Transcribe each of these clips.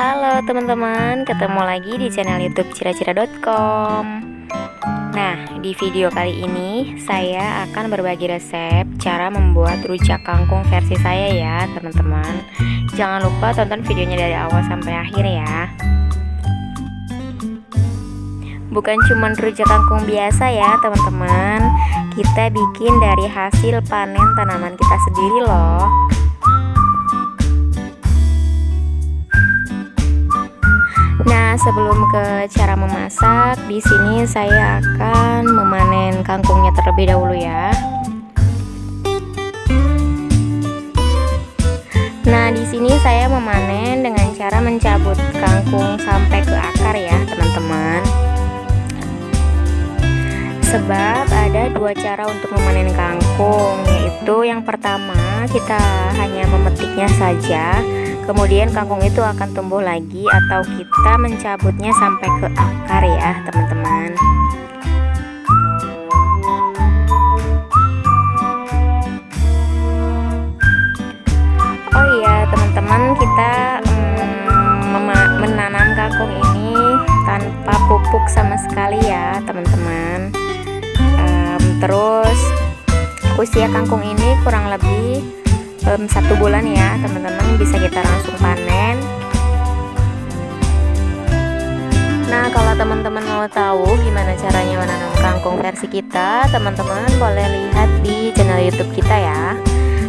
Halo teman-teman, ketemu lagi di channel youtube cira-cira.com Nah, di video kali ini saya akan berbagi resep cara membuat rujak kangkung versi saya ya teman-teman. Jangan lupa tonton videonya dari awal sampai akhir ya. Bukan cuma rujak kangkung biasa ya teman-teman. Kita bikin dari hasil panen tanaman kita sendiri loh Nah, sebelum ke cara memasak, di sini saya akan memanen kangkungnya terlebih dahulu ya. Nah, di sini saya memanen dengan cara mencabut kangkung sampai ke akar ya, teman-teman. Sebab ada dua cara untuk memanen kangkung, yaitu yang pertama kita hanya memetiknya saja kemudian kangkung itu akan tumbuh lagi atau kita mencabutnya sampai ke akar ya teman-teman. Oh iya teman-teman kita mm, menanam kangkung ini tanpa pupuk sama sekali ya teman-teman. Um, terus usia kangkung ini kurang lebih um, satu bulan ya teman-teman bisa kita langsung panen. Nah kalau teman-teman mau tahu gimana caranya menanam kangkung versi kita teman-teman boleh lihat di channel YouTube kita ya.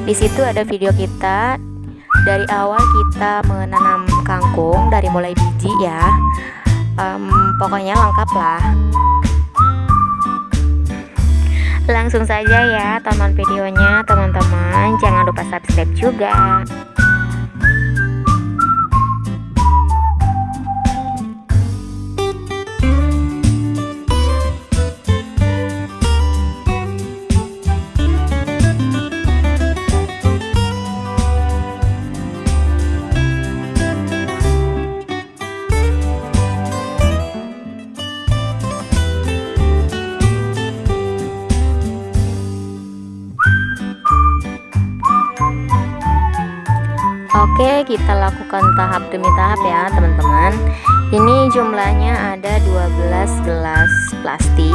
Di situ ada video kita. Dari awal kita menanam kangkung dari mulai biji ya. Um, pokoknya lengkap lah Langsung saja ya tonton videonya teman-teman. Jangan lupa subscribe juga Oke kita lakukan tahap demi tahap ya teman-teman. Ini jumlahnya ada 12 gelas plastik.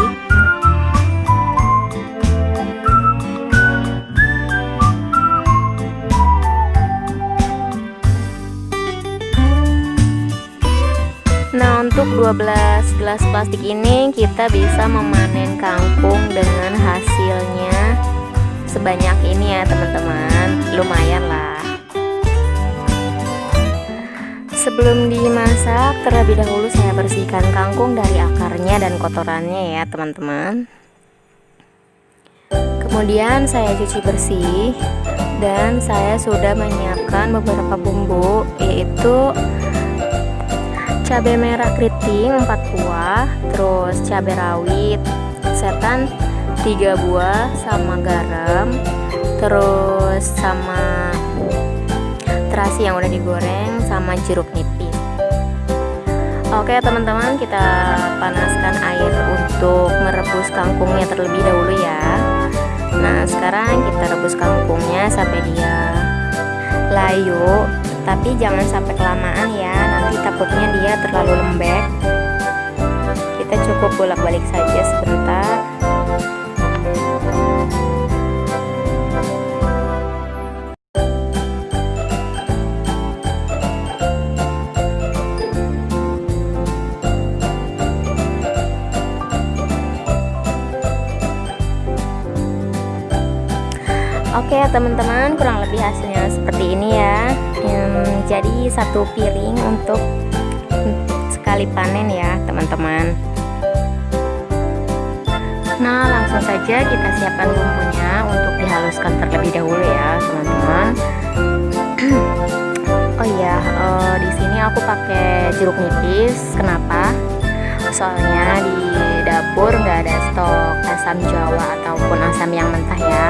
Nah untuk 12 gelas plastik ini kita bisa memanen kangkung dengan hasilnya sebanyak ini ya teman-teman. Lumayan lah Sebelum dimasak, terlebih dahulu saya bersihkan kangkung dari akarnya dan kotorannya ya teman-teman. Kemudian saya cuci bersih dan saya sudah menyiapkan beberapa bumbu yaitu cabai merah keriting 4 buah, terus cabai rawit, setan 3 buah sama garam, terus sama terasi yang udah digoreng sama jeruk nipis. Oke teman-teman kita panaskan air untuk merebus kangkungnya terlebih dahulu ya. Nah sekarang kita rebus kangkungnya sampai dia layu Tapi jangan sampai kelamaan ya. Nanti takutnya dia terlalu lembek. Kita cukup bolak-balik saja sebentar Oke teman-teman kurang lebih hasilnya seperti ini ya. Hmm, Jadi satu piring untuk sekali panen ya teman-teman. Nah langsung saja kita siapkan bumbunya untuk dihaluskan terlebih dahulu ya teman-teman. Oh iya uh, di sini aku pakai jeruk nipis. Kenapa? Soalnya di dapur nggak ada stok asam jawa ataupun asam yang mentah ya.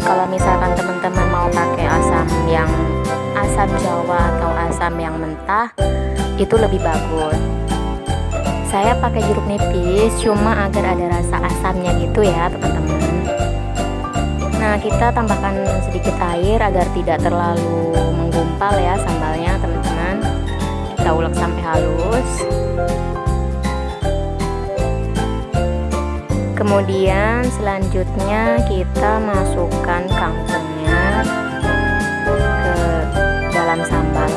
Kalau misalkan teman-teman mau pakai asam yang asam jawa atau asam yang mentah itu lebih bagus. Saya pakai jeruk nipis cuma agar ada rasa asamnya gitu ya teman-teman. Nah kita tambahkan sedikit air agar tidak terlalu menggumpal ya sambalnya teman-teman. Kita ulek sampai halus kemudian selanjutnya kita masukkan kangkungnya ke dalam sambal.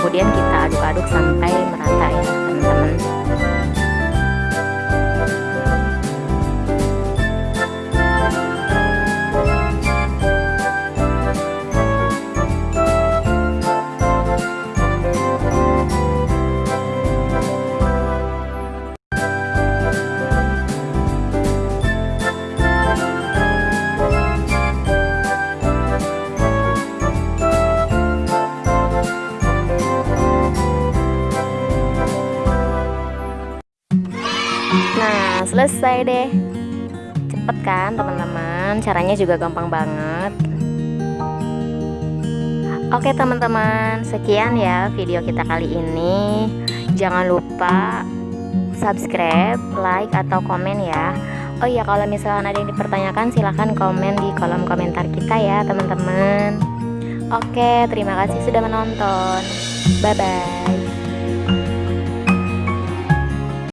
Kemudian kita aduk-aduk sampai merata ya teman-teman selesai deh. Cepet kan, teman-teman? Caranya juga gampang banget. Oke, teman-teman, sekian ya video kita kali ini. Jangan lupa subscribe, like, atau komen ya. Oh iya, kalau misalkan ada yang dipertanyakan, silahkan komen di kolom komentar kita ya, teman-teman. Oke, terima kasih sudah menonton. Bye bye.